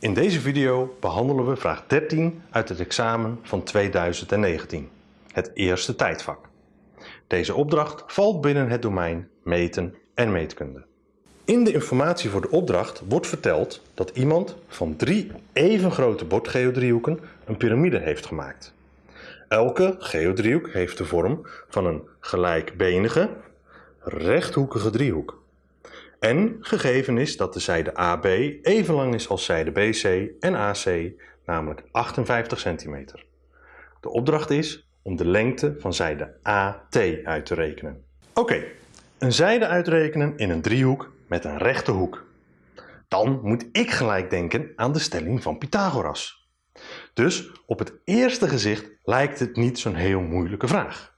In deze video behandelen we vraag 13 uit het examen van 2019, het eerste tijdvak. Deze opdracht valt binnen het domein meten en meetkunde. In de informatie voor de opdracht wordt verteld dat iemand van drie even grote bordgeodriehoeken een piramide heeft gemaakt. Elke geodriehoek heeft de vorm van een gelijkbenige, rechthoekige driehoek. En gegeven is dat de zijde AB even lang is als zijde BC en AC, namelijk 58 centimeter. De opdracht is om de lengte van zijde AT uit te rekenen. Oké, een zijde uitrekenen in een driehoek met een rechte hoek. Dan moet ik gelijk denken aan de stelling van Pythagoras. Dus op het eerste gezicht lijkt het niet zo'n heel moeilijke vraag.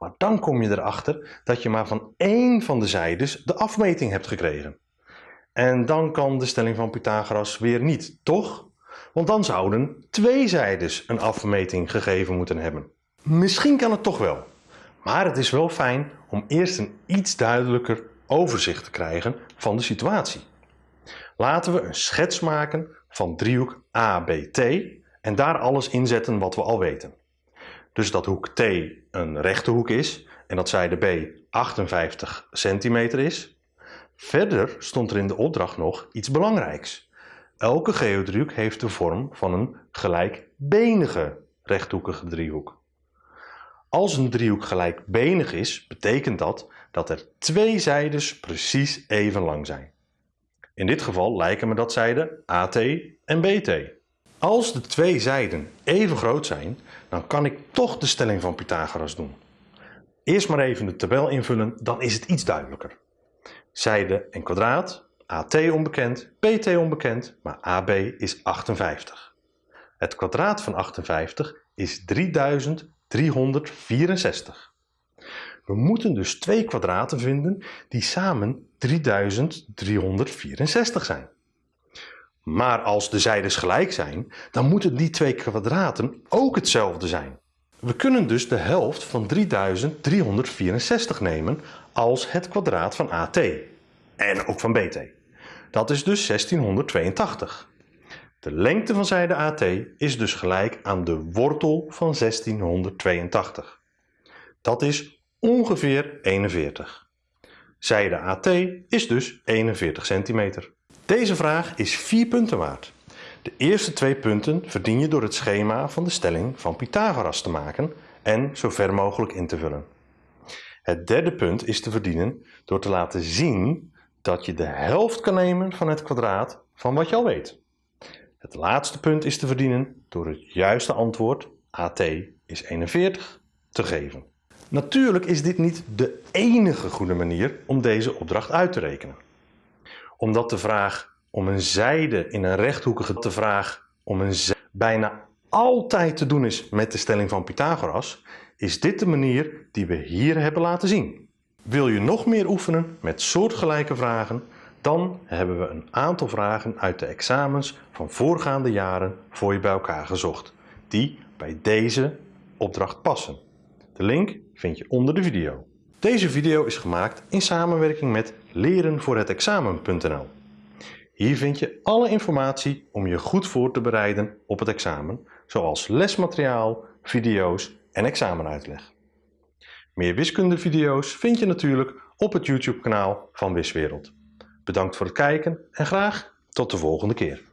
Maar dan kom je erachter dat je maar van één van de zijdes de afmeting hebt gekregen. En dan kan de stelling van Pythagoras weer niet, toch? Want dan zouden twee zijdes een afmeting gegeven moeten hebben. Misschien kan het toch wel. Maar het is wel fijn om eerst een iets duidelijker overzicht te krijgen van de situatie. Laten we een schets maken van driehoek ABT en daar alles inzetten wat we al weten. Dus dat hoek T een rechte hoek is en dat zijde B 58 centimeter is. Verder stond er in de opdracht nog iets belangrijks. Elke geodriehoek heeft de vorm van een gelijkbenige rechthoekige driehoek. Als een driehoek gelijkbenig is, betekent dat dat er twee zijdes precies even lang zijn. In dit geval lijken me dat zijden AT en BT. Als de twee zijden even groot zijn, dan kan ik toch de stelling van Pythagoras doen. Eerst maar even de tabel invullen, dan is het iets duidelijker. Zijde en kwadraat, AT onbekend, BT onbekend, maar AB is 58. Het kwadraat van 58 is 3364. We moeten dus twee kwadraten vinden die samen 3364 zijn. Maar als de zijdes gelijk zijn, dan moeten die twee kwadraten ook hetzelfde zijn. We kunnen dus de helft van 3364 nemen als het kwadraat van AT. En ook van BT. Dat is dus 1682. De lengte van zijde AT is dus gelijk aan de wortel van 1682. Dat is ongeveer 41. Zijde AT is dus 41 centimeter. Deze vraag is 4 punten waard. De eerste twee punten verdien je door het schema van de stelling van Pythagoras te maken en zo ver mogelijk in te vullen. Het derde punt is te verdienen door te laten zien dat je de helft kan nemen van het kwadraat van wat je al weet. Het laatste punt is te verdienen door het juiste antwoord AT is 41 te geven. Natuurlijk is dit niet de enige goede manier om deze opdracht uit te rekenen omdat de vraag om een zijde in een rechthoekige de vraag om een zijde bijna altijd te doen is met de stelling van Pythagoras, is dit de manier die we hier hebben laten zien. Wil je nog meer oefenen met soortgelijke vragen, dan hebben we een aantal vragen uit de examens van voorgaande jaren voor je bij elkaar gezocht, die bij deze opdracht passen. De link vind je onder de video. Deze video is gemaakt in samenwerking met lerenvoorhetexamen.nl. Hier vind je alle informatie om je goed voor te bereiden op het examen, zoals lesmateriaal, video's en examenuitleg. Meer wiskundevideo's vind je natuurlijk op het YouTube kanaal van Wiswereld. Bedankt voor het kijken en graag tot de volgende keer.